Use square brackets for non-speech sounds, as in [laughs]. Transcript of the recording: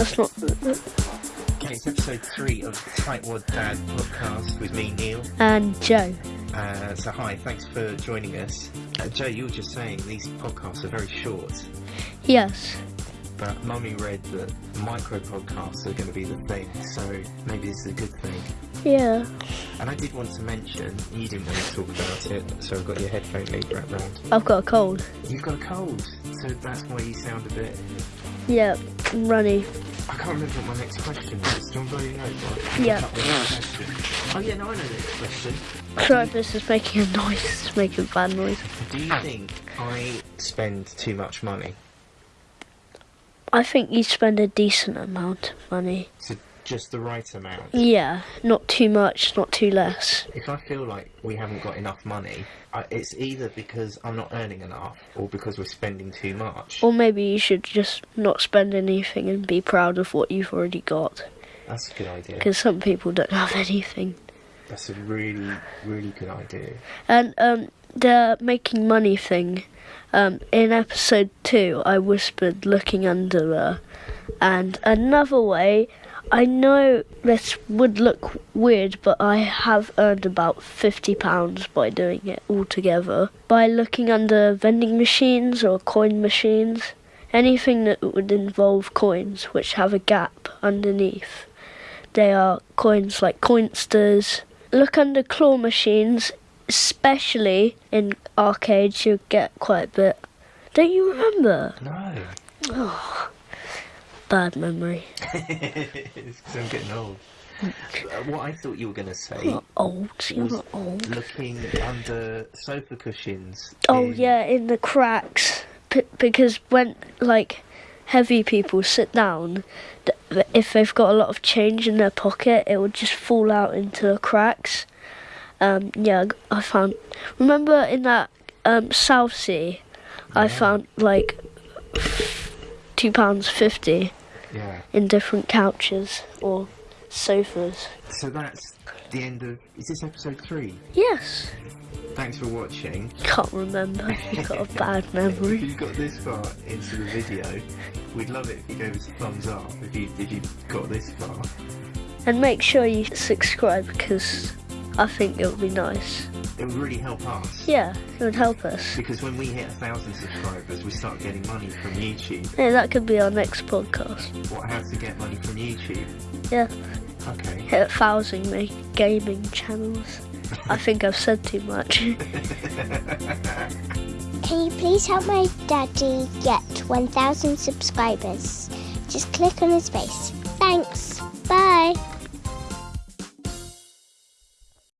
That's not. Okay, it's episode three of Tightwad Dad podcast with me, Neil. And Joe. Uh, so, hi, thanks for joining us. Uh, Joe, you were just saying these podcasts are very short, Yes. but Mummy read that micro podcasts are going to be the thing, so maybe this is a good thing. Yeah. And I did want to mention, you didn't want to talk about it, so I've got your headphone lead wrapped round. I've got a cold. You've got a cold, so that's why you sound a bit. Yeah. Runny. I can't remember what my next question was. Do you want to blow your? Yeah. Oh, yeah, no, I know the next question. This is making a noise. It's making a bad noise. Do you think I spend too much money? I think you spend a decent amount of money. So just the right amount? Yeah. Not too much, not too less. If I feel like we haven't got enough money, I, it's either because I'm not earning enough or because we're spending too much. Or maybe you should just not spend anything and be proud of what you've already got. That's a good idea. Because some people don't have anything. That's a really, really good idea. And um, the making money thing. Um, in episode two, I whispered looking under there. And another way, I know this would look weird, but I have earned about £50 by doing it altogether. By looking under vending machines or coin machines. Anything that would involve coins which have a gap underneath. They are coins like Coinstars. Look under claw machines, especially in arcades, you get quite a bit. Don't you remember? No. Oh. Bad memory. [laughs] it's because I'm getting old. Uh, what I thought you were going to say You're not old. You're not old. looking under sofa cushions. Oh in- yeah, in the cracks. P- because when like heavy people sit down, th- if they've got a lot of change in their pocket, it would just fall out into the cracks. Um, yeah, I found. Remember in that um, Southsea, I found like two pounds fifty Yeah. in different couches or sofas. So that's the end of. Is this episode three? Yes, Thanks for watching. can't remember. You've got a [laughs] bad memory. If you got this far into the video, we'd love it if you gave us a thumbs up. If you if you got this far, And make sure you subscribe because I think it would be nice. It would really help us. Yeah, it would help us. Because when we hit a thousand subscribers, we start getting money from YouTube. Yeah, that could be our next podcast. What? How to get money from YouTube? Yeah, Okay. hit a thousand make gaming channels. I [laughs] think I've said too much. [laughs] Can you please help my daddy get 1,000 subscribers? Just click on his face. Thanks.